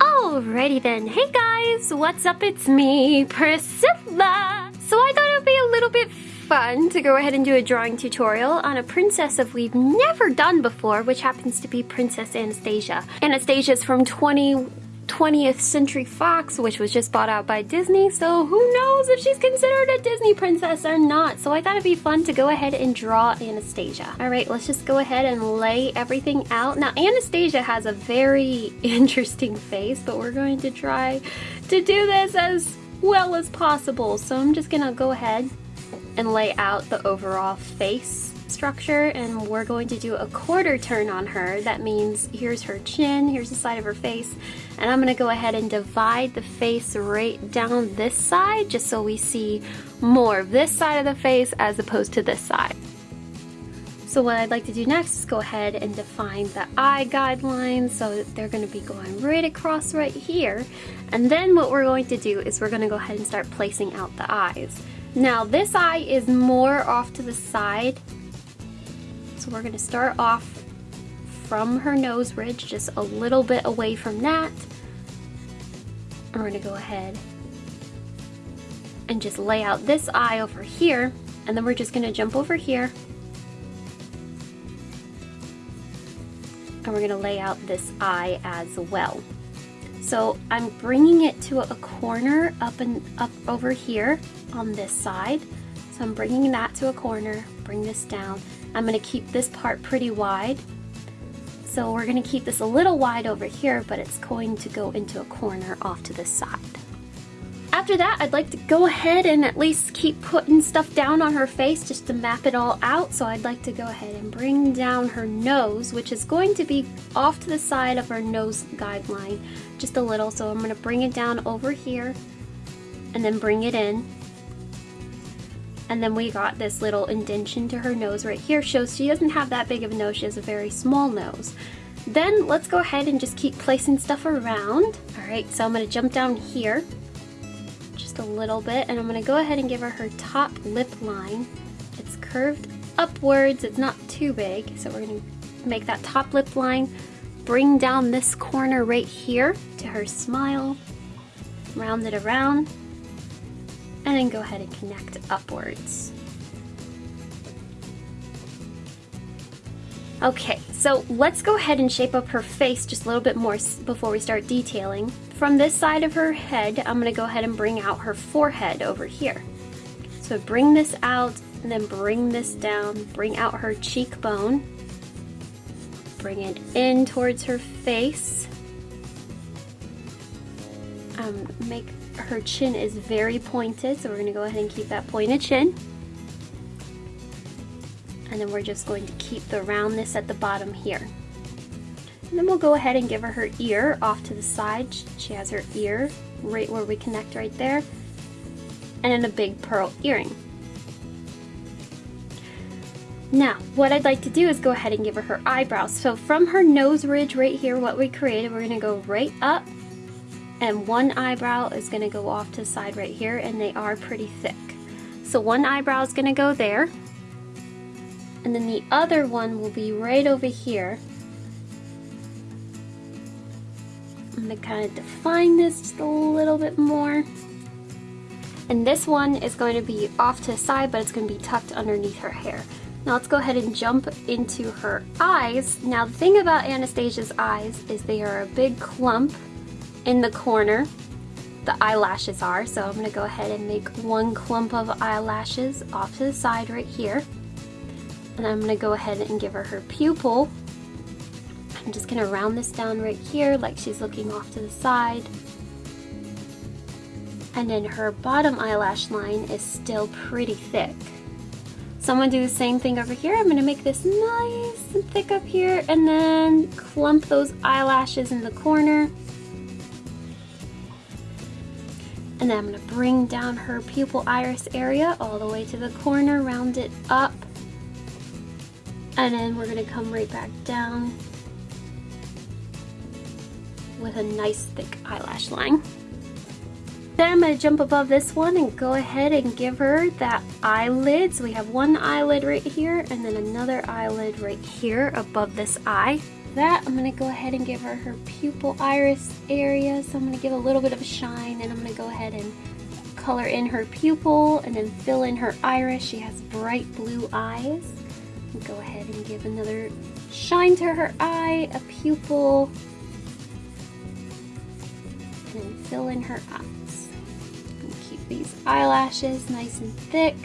Alrighty then, hey guys, what's up? It's me, Priscilla. So I thought it would be a little bit fun to go ahead and do a drawing tutorial on a princess of we've never done before, which happens to be Princess Anastasia. Anastasia's from 20 20th Century Fox, which was just bought out by Disney, so who knows if she's considered a Disney princess or not. So I thought it'd be fun to go ahead and draw Anastasia. All right, let's just go ahead and lay everything out. Now, Anastasia has a very interesting face, but we're going to try to do this as well as possible. So I'm just gonna go ahead and lay out the overall face structure and we're going to do a quarter turn on her. That means here's her chin, here's the side of her face, and I'm gonna go ahead and divide the face right down this side just so we see more of this side of the face as opposed to this side. So what I'd like to do next is go ahead and define the eye guidelines so they're going to be going right across right here. And then what we're going to do is we're going to go ahead and start placing out the eyes. Now this eye is more off to the side so we're going to start off from her nose ridge, just a little bit away from that. And we're going to go ahead and just lay out this eye over here. And then we're just going to jump over here. And we're going to lay out this eye as well. So I'm bringing it to a corner up and up over here on this side. So I'm bringing that to a corner, bring this down. I'm going to keep this part pretty wide. So we're going to keep this a little wide over here, but it's going to go into a corner off to the side. After that, I'd like to go ahead and at least keep putting stuff down on her face just to map it all out. So I'd like to go ahead and bring down her nose, which is going to be off to the side of her nose guideline just a little. So I'm going to bring it down over here and then bring it in and then we got this little indentation to her nose right here. Shows she doesn't have that big of a nose, she has a very small nose. Then let's go ahead and just keep placing stuff around. All right, so I'm gonna jump down here just a little bit and I'm gonna go ahead and give her her top lip line. It's curved upwards, it's not too big, so we're gonna make that top lip line, bring down this corner right here to her smile, round it around, and then go ahead and connect upwards. Okay, so let's go ahead and shape up her face just a little bit more before we start detailing. From this side of her head, I'm gonna go ahead and bring out her forehead over here. So bring this out and then bring this down, bring out her cheekbone, bring it in towards her face, um, make her chin is very pointed, so we're going to go ahead and keep that pointed chin. And then we're just going to keep the roundness at the bottom here. And then we'll go ahead and give her her ear off to the side. She has her ear right where we connect right there. And then a big pearl earring. Now, what I'd like to do is go ahead and give her her eyebrows. So from her nose ridge right here, what we created, we're gonna go right up and one eyebrow is going to go off to the side right here and they are pretty thick. So one eyebrow is going to go there and then the other one will be right over here. I'm going to kind of define this just a little bit more. And this one is going to be off to the side, but it's going to be tucked underneath her hair. Now let's go ahead and jump into her eyes. Now the thing about Anastasia's eyes is they are a big clump in the corner the eyelashes are. So I'm gonna go ahead and make one clump of eyelashes off to the side right here. And I'm gonna go ahead and give her her pupil. I'm just gonna round this down right here like she's looking off to the side. And then her bottom eyelash line is still pretty thick. So I'm gonna do the same thing over here. I'm gonna make this nice and thick up here and then clump those eyelashes in the corner. And then I'm to bring down her pupil iris area all the way to the corner, round it up. And then we're to come right back down with a nice thick eyelash line. Then I'm going to jump above this one and go ahead and give her that eyelid. So we have one eyelid right here and then another eyelid right here above this eye. That, I'm gonna go ahead and give her her pupil iris area. So I'm gonna give a little bit of a shine and I'm gonna go ahead and color in her pupil and then fill in her iris. She has bright blue eyes. Go ahead and give another shine to her eye, a pupil, and fill in her eyes. And keep these eyelashes nice and thick.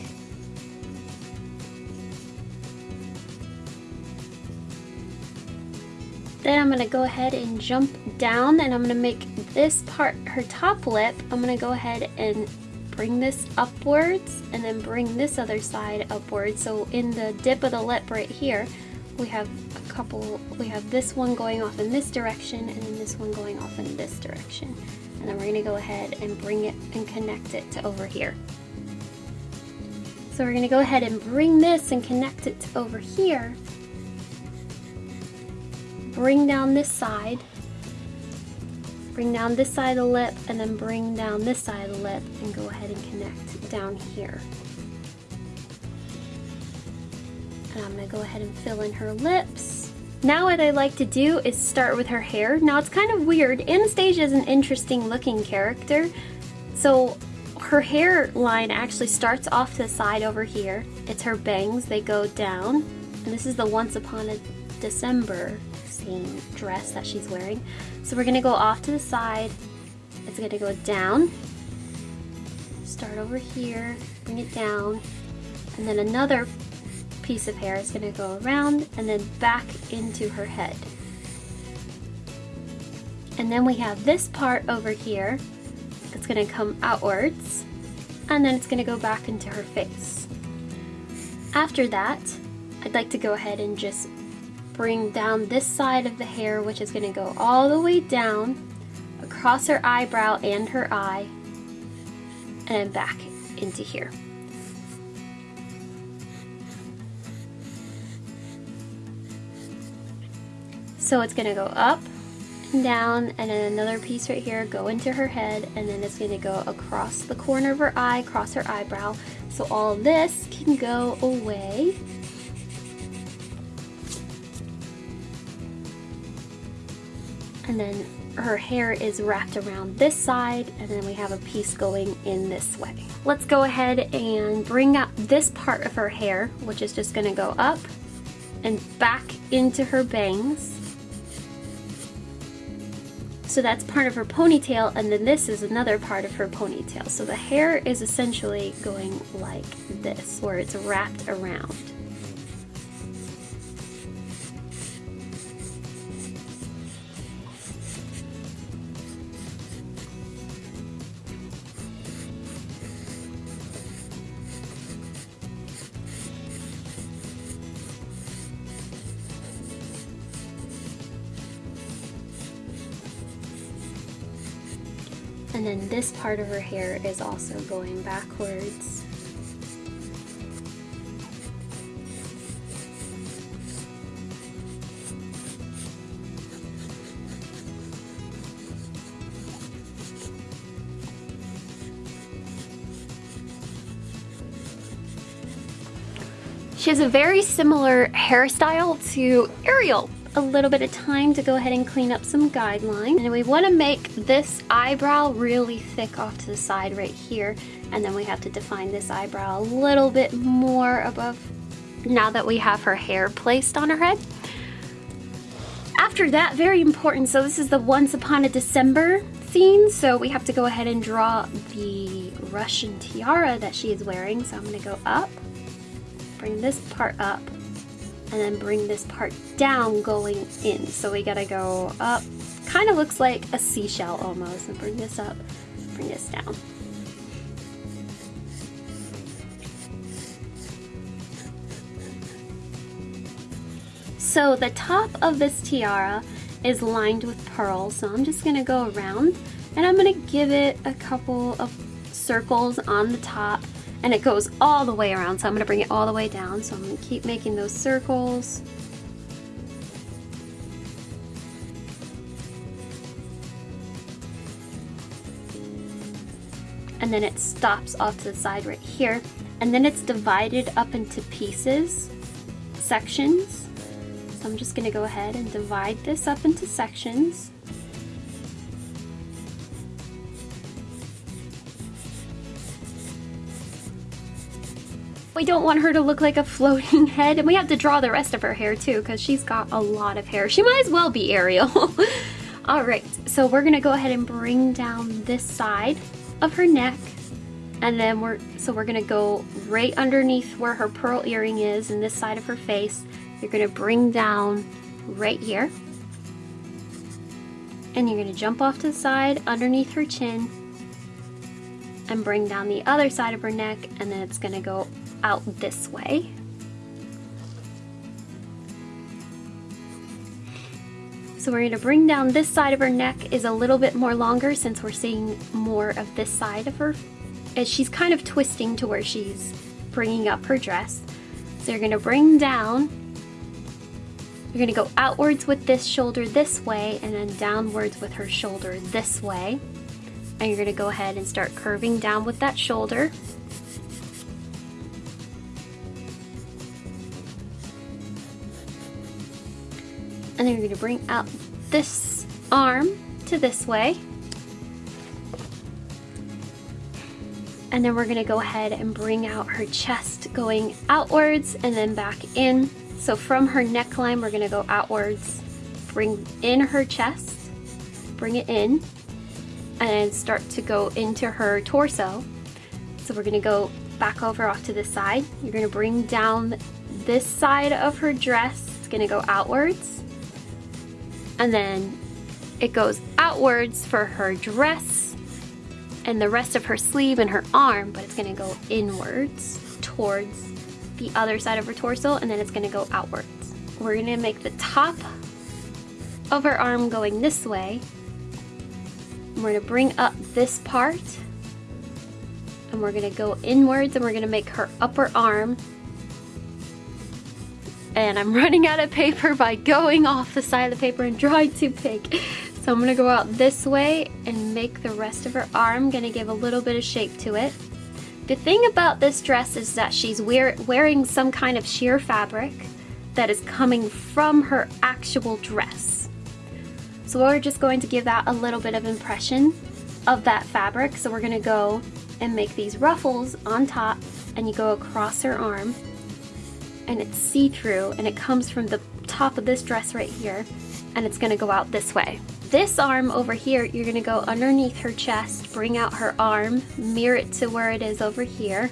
Then I'm gonna go ahead and jump down and I'm gonna make this part, her top lip, I'm gonna go ahead and bring this upwards and then bring this other side upwards. So in the dip of the lip right here, we have a couple, we have this one going off in this direction and then this one going off in this direction. And then we're gonna go ahead and bring it and connect it to over here. So we're gonna go ahead and bring this and connect it to over here bring down this side, bring down this side of the lip, and then bring down this side of the lip and go ahead and connect down here. And I'm gonna go ahead and fill in her lips. Now what I like to do is start with her hair. Now it's kind of weird. Anastasia is an interesting looking character. So her hairline actually starts off to the side over here. It's her bangs, they go down. And this is the Once Upon a December dress that she's wearing. So we're gonna go off to the side. It's gonna go down, start over here, bring it down, and then another piece of hair is gonna go around and then back into her head. And then we have this part over here that's gonna come outwards and then it's gonna go back into her face. After that, I'd like to go ahead and just bring down this side of the hair, which is going to go all the way down across her eyebrow and her eye, and back into here. So it's going to go up and down and then another piece right here go into her head and then it's going to go across the corner of her eye, across her eyebrow. So all this can go away and then her hair is wrapped around this side and then we have a piece going in this way. Let's go ahead and bring up this part of her hair, which is just gonna go up and back into her bangs. So that's part of her ponytail and then this is another part of her ponytail. So the hair is essentially going like this, where it's wrapped around. This part of her hair is also going backwards. She has a very similar hairstyle to Ariel a little bit of time to go ahead and clean up some guidelines. And we want to make this eyebrow really thick off to the side right here. And then we have to define this eyebrow a little bit more above now that we have her hair placed on her head. After that, very important, so this is the Once Upon a December scene, so we have to go ahead and draw the Russian tiara that she is wearing. So I'm gonna go up, bring this part up, and then bring this part down going in. So we gotta go up, kind of looks like a seashell almost, and bring this up, bring this down. So the top of this tiara is lined with pearls, so I'm just gonna go around and I'm gonna give it a couple of circles on the top and it goes all the way around. So I'm gonna bring it all the way down. So I'm gonna keep making those circles and then it stops off to the side right here and then it's divided up into pieces sections so I'm just gonna go ahead and divide this up into sections. We don't want her to look like a floating head and we have to draw the rest of her hair too because she's got a lot of hair. She might as well be Ariel. All right, so we're gonna go ahead and bring down this side of her neck and then we're, so we're gonna go right underneath where her pearl earring is and this side of her face. You're gonna bring down right here and you're gonna jump off to the side underneath her chin and bring down the other side of her neck and then it's gonna go out this way. So we're gonna bring down this side of her neck is a little bit more longer since we're seeing more of this side of her. As she's kind of twisting to where she's bringing up her dress. So you're gonna bring down, you're gonna go outwards with this shoulder this way and then downwards with her shoulder this way. And you're gonna go ahead and start curving down with that shoulder. And then you're gonna bring out this arm to this way. And then we're gonna go ahead and bring out her chest going outwards and then back in. So from her neckline, we're gonna go outwards, bring in her chest, bring it in, and start to go into her torso. So we're gonna go back over off to the side. You're gonna bring down this side of her dress. It's gonna go outwards and then it goes outwards for her dress and the rest of her sleeve and her arm, but it's gonna go inwards towards the other side of her torso and then it's gonna go outwards. We're gonna make the top of her arm going this way. We're gonna bring up this part and we're gonna go inwards and we're gonna make her upper arm and I'm running out of paper by going off the side of the paper and drawing too big. So I'm gonna go out this way and make the rest of her arm, gonna give a little bit of shape to it. The thing about this dress is that she's wear wearing some kind of sheer fabric that is coming from her actual dress. So we're just going to give that a little bit of impression of that fabric. So we're gonna go and make these ruffles on top and you go across her arm and it's see-through and it comes from the top of this dress right here and it's gonna go out this way. This arm over here, you're gonna go underneath her chest, bring out her arm, mirror it to where it is over here.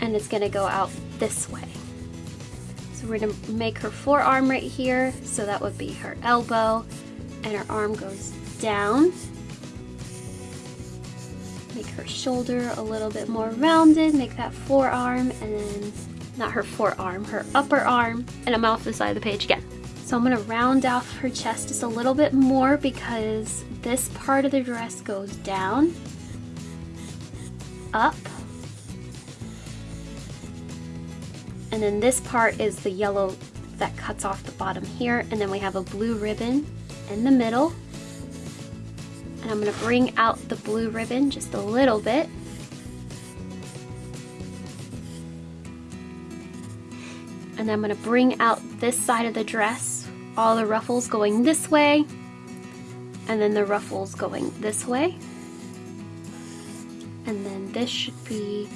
And it's gonna go out this way. So we're gonna make her forearm right here, so that would be her elbow and her arm goes down. Make her shoulder a little bit more rounded, make that forearm, and then, not her forearm, her upper arm, and I'm off the side of the page again. So I'm gonna round off her chest just a little bit more because this part of the dress goes down, up, and then this part is the yellow that cuts off the bottom here, and then we have a blue ribbon in the middle. And I'm going to bring out the blue ribbon just a little bit. And I'm going to bring out this side of the dress, all the ruffles going this way, and then the ruffles going this way. And then this should be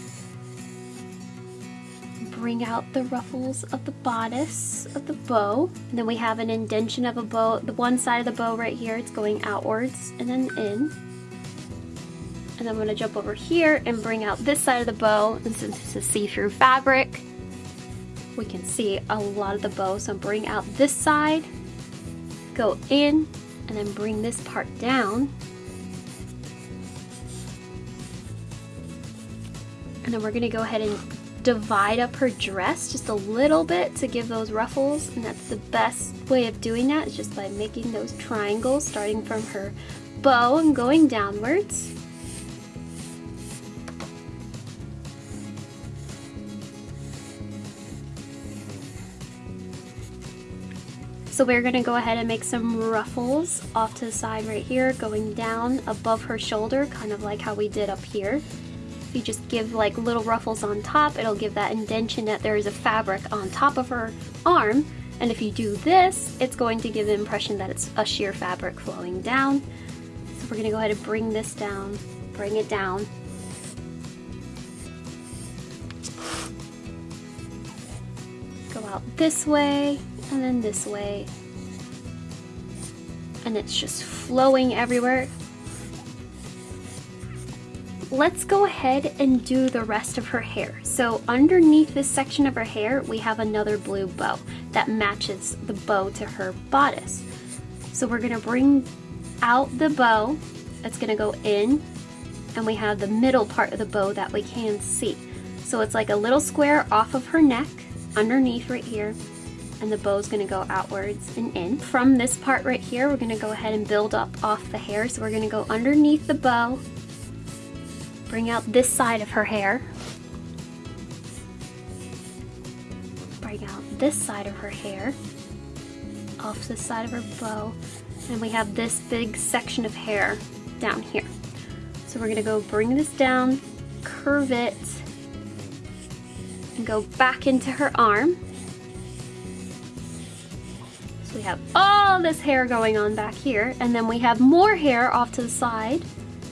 bring out the ruffles of the bodice of the bow. And then we have an indention of a bow, the one side of the bow right here, it's going outwards and then in. And I'm gonna jump over here and bring out this side of the bow. And since it's a see-through fabric, we can see a lot of the bow. So bring out this side, go in, and then bring this part down. And then we're gonna go ahead and divide up her dress just a little bit to give those ruffles and that's the best way of doing that is just by making those triangles starting from her bow and going downwards. So we're gonna go ahead and make some ruffles off to the side right here, going down above her shoulder, kind of like how we did up here. If you just give like little ruffles on top, it'll give that indentation that there is a fabric on top of her arm. And if you do this, it's going to give the impression that it's a sheer fabric flowing down. So we're gonna go ahead and bring this down, bring it down. Go out this way, and then this way. And it's just flowing everywhere. Let's go ahead and do the rest of her hair. So underneath this section of her hair, we have another blue bow that matches the bow to her bodice. So we're gonna bring out the bow, it's gonna go in, and we have the middle part of the bow that we can see. So it's like a little square off of her neck, underneath right here, and the bow is going to go outwards and in. From this part right here, we're to go ahead and build up off the hair. So we're to go underneath the bow, bring out this side of her hair, bring out this side of her hair, off the side of her bow, and we have this big section of hair down here. So we're to go bring this down, curve it, and go back into her arm. So we have all this hair going on back here, and then we have more hair off to the side.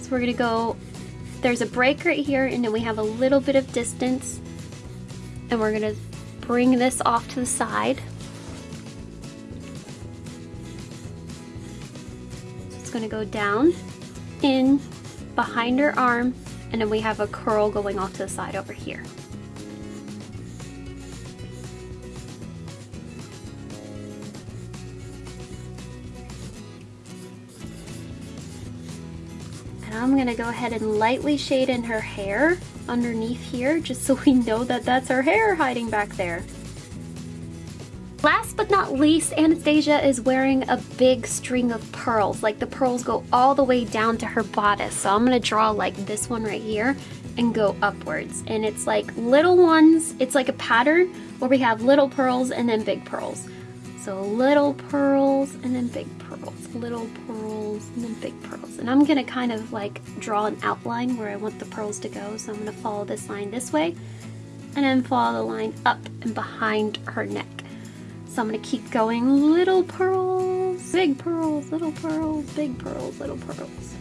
So we're gonna go, there's a break right here, and then we have a little bit of distance, and we're gonna bring this off to the side. So it's gonna go down, in, behind her arm, and then we have a curl going off to the side over here. I'm gonna go ahead and lightly shade in her hair underneath here just so we know that that's her hair hiding back there. Last but not least, Anastasia is wearing a big string of pearls. Like the pearls go all the way down to her bodice. So I'm gonna draw like this one right here and go upwards. And it's like little ones, it's like a pattern where we have little pearls and then big pearls. So little pearls and then big pearls, little pearls and then big pearls. And I'm gonna kind of like draw an outline where I want the pearls to go. So I'm gonna follow this line this way and then follow the line up and behind her neck. So I'm gonna keep going little pearls, big pearls, little pearls, big pearls, little pearls,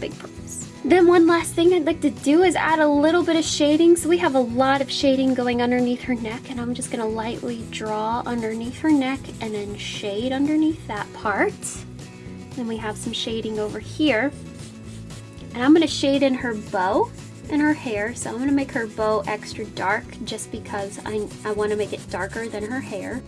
big pearls. Then one last thing I'd like to do is add a little bit of shading. So we have a lot of shading going underneath her neck and I'm just gonna lightly draw underneath her neck and then shade underneath that part. Then we have some shading over here. And I'm gonna shade in her bow and her hair. So I'm gonna make her bow extra dark just because I, I wanna make it darker than her hair.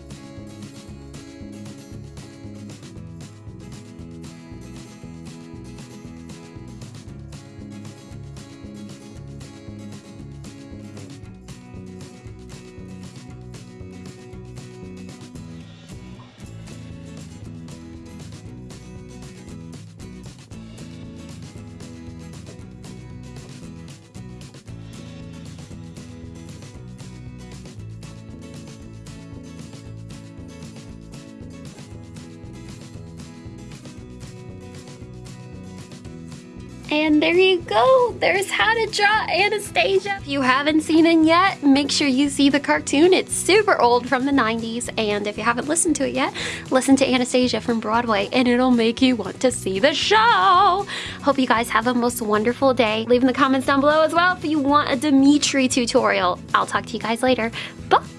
And there you go. There's how to draw Anastasia. If you haven't seen it yet, make sure you see the cartoon. It's super old from the 90s. And if you haven't listened to it yet, listen to Anastasia from Broadway and it'll make you want to see the show. Hope you guys have a most wonderful day. Leave in the comments down below as well if you want a Dimitri tutorial. I'll talk to you guys later. Bye!